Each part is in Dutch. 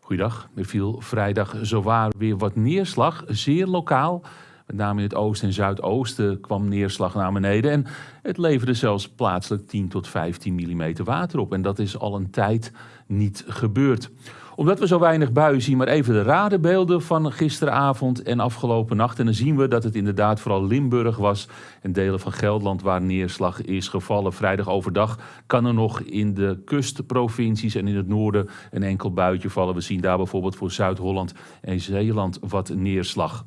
Goeiedag. Er viel vrijdag zowaar weer wat neerslag, zeer lokaal. Met name in het oosten en zuidoosten kwam neerslag naar beneden. En het leverde zelfs plaatselijk 10 tot 15 mm water op. En dat is al een tijd niet gebeurd omdat we zo weinig buien zien, maar even de radenbeelden van gisteravond en afgelopen nacht. En dan zien we dat het inderdaad vooral Limburg was en delen van Gelderland waar neerslag is gevallen. Vrijdag overdag kan er nog in de kustprovincies en in het noorden een enkel buitje vallen. We zien daar bijvoorbeeld voor Zuid-Holland en Zeeland wat neerslag.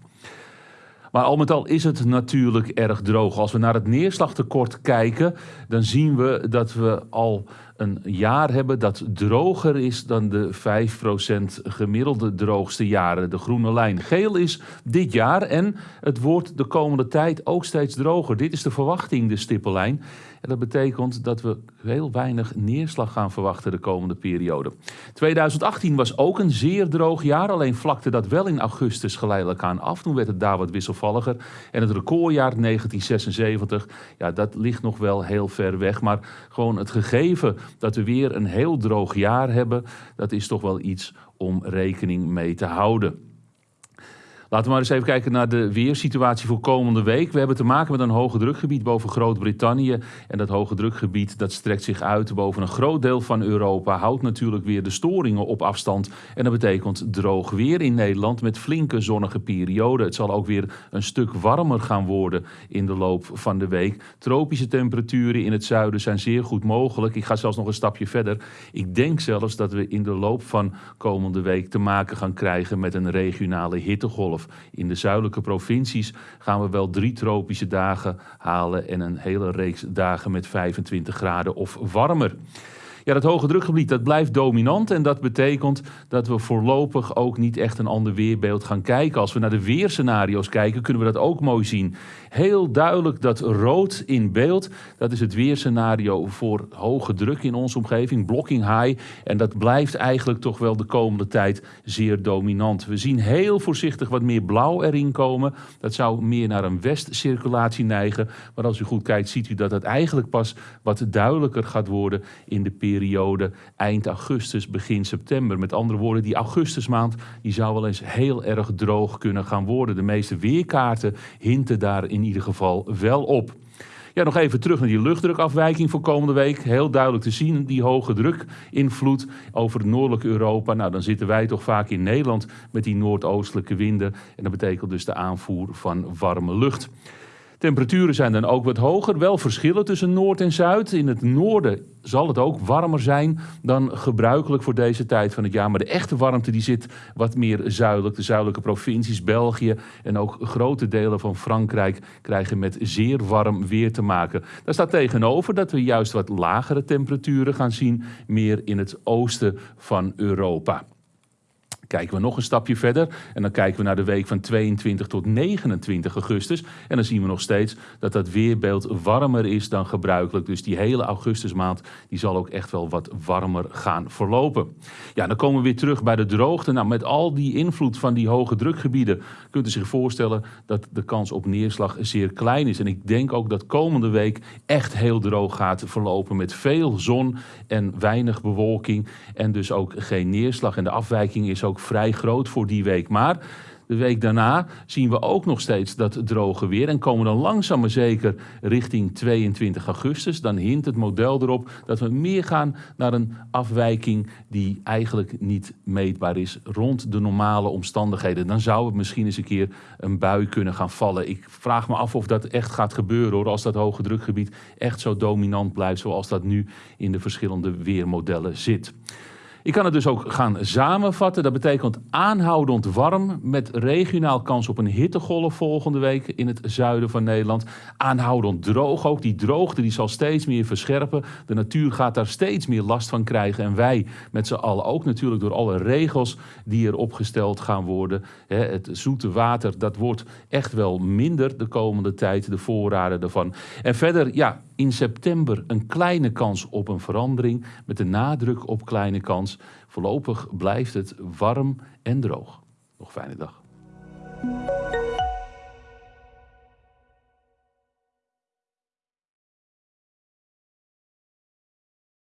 Maar al met al is het natuurlijk erg droog. Als we naar het neerslagtekort kijken, dan zien we dat we al een jaar hebben dat droger is dan de 5% gemiddelde droogste jaren. De groene lijn. Geel is dit jaar en het wordt de komende tijd ook steeds droger. Dit is de verwachting, de stippellijn. En dat betekent dat we heel weinig neerslag gaan verwachten de komende periode. 2018 was ook een zeer droog jaar, alleen vlakte dat wel in augustus geleidelijk aan af. Toen werd het daar wat wisselvalliger. En het recordjaar 1976, ja, dat ligt nog wel heel ver weg. Maar gewoon het gegeven dat we weer een heel droog jaar hebben, dat is toch wel iets om rekening mee te houden. Laten we maar eens even kijken naar de weersituatie voor komende week. We hebben te maken met een hoge drukgebied boven Groot-Brittannië. En dat hoge drukgebied dat strekt zich uit boven een groot deel van Europa. Houdt natuurlijk weer de storingen op afstand. En dat betekent droog weer in Nederland met flinke zonnige perioden. Het zal ook weer een stuk warmer gaan worden in de loop van de week. Tropische temperaturen in het zuiden zijn zeer goed mogelijk. Ik ga zelfs nog een stapje verder. Ik denk zelfs dat we in de loop van komende week te maken gaan krijgen met een regionale hittegolf. In de zuidelijke provincies gaan we wel drie tropische dagen halen en een hele reeks dagen met 25 graden of warmer. Ja, dat hoge drukgebied dat blijft dominant en dat betekent dat we voorlopig ook niet echt een ander weerbeeld gaan kijken. Als we naar de weerscenario's kijken, kunnen we dat ook mooi zien. Heel duidelijk dat rood in beeld, dat is het weerscenario voor hoge druk in onze omgeving, blocking high. En dat blijft eigenlijk toch wel de komende tijd zeer dominant. We zien heel voorzichtig wat meer blauw erin komen. Dat zou meer naar een westcirculatie neigen. Maar als u goed kijkt, ziet u dat het eigenlijk pas wat duidelijker gaat worden in de periode periode eind augustus, begin september. Met andere woorden, die augustusmaand die zou wel eens heel erg droog kunnen gaan worden. De meeste weerkaarten hinten daar in ieder geval wel op. Ja, nog even terug naar die luchtdrukafwijking voor komende week. Heel duidelijk te zien, die hoge drukinvloed over het noordelijke Europa. Nou, dan zitten wij toch vaak in Nederland met die noordoostelijke winden. En dat betekent dus de aanvoer van warme lucht. Temperaturen zijn dan ook wat hoger. Wel verschillen tussen Noord en Zuid. In het noorden zal het ook warmer zijn dan gebruikelijk voor deze tijd van het jaar. Maar de echte warmte die zit wat meer zuidelijk. De zuidelijke provincies, België en ook grote delen van Frankrijk krijgen met zeer warm weer te maken. Daar staat tegenover dat we juist wat lagere temperaturen gaan zien, meer in het oosten van Europa. Kijken we nog een stapje verder en dan kijken we naar de week van 22 tot 29 augustus. En dan zien we nog steeds dat dat weerbeeld warmer is dan gebruikelijk. Dus die hele augustusmaand die zal ook echt wel wat warmer gaan verlopen. Ja, dan komen we weer terug bij de droogte. Nou, met al die invloed van die hoge drukgebieden kunt u zich voorstellen dat de kans op neerslag zeer klein is. En ik denk ook dat komende week echt heel droog gaat verlopen met veel zon en weinig bewolking. En dus ook geen neerslag. En de afwijking is ook vrij groot voor die week. Maar de week daarna zien we ook nog steeds dat droge weer en komen dan langzaam maar zeker richting 22 augustus. Dan hint het model erop dat we meer gaan naar een afwijking die eigenlijk niet meetbaar is rond de normale omstandigheden. Dan zou het misschien eens een keer een bui kunnen gaan vallen. Ik vraag me af of dat echt gaat gebeuren hoor, als dat hoge drukgebied echt zo dominant blijft zoals dat nu in de verschillende weermodellen zit. Ik kan het dus ook gaan samenvatten. Dat betekent aanhoudend warm met regionaal kans op een hittegolf volgende week in het zuiden van Nederland. Aanhoudend droog ook. Die droogte die zal steeds meer verscherpen. De natuur gaat daar steeds meer last van krijgen. En wij met z'n allen ook natuurlijk door alle regels die er opgesteld gaan worden. Het zoete water, dat wordt echt wel minder de komende tijd. De voorraden ervan. En verder, ja, in september een kleine kans op een verandering. Met de nadruk op kleine kans. Voorlopig blijft het warm en droog. Nog fijne dag.